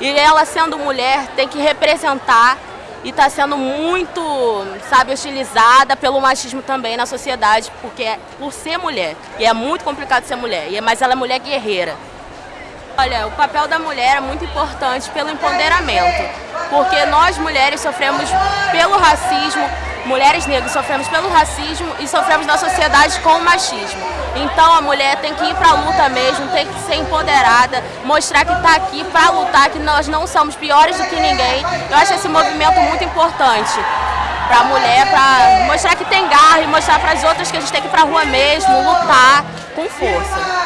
E ela sendo mulher tem que representar e está sendo muito, sabe, hostilizada pelo machismo também na sociedade, porque é por ser mulher. E é muito complicado ser mulher, mas ela é mulher guerreira. Olha, o papel da mulher é muito importante pelo empoderamento, porque nós mulheres sofremos pelo racismo, mulheres negras sofremos pelo racismo e sofremos na sociedade com o machismo. Então a mulher tem que ir para a luta mesmo, tem que ser empoderada, mostrar que está aqui para lutar, que nós não somos piores do que ninguém. Eu acho esse movimento muito importante para a mulher, para mostrar que tem garra e mostrar para as outras que a gente tem que ir para a rua mesmo, lutar com força.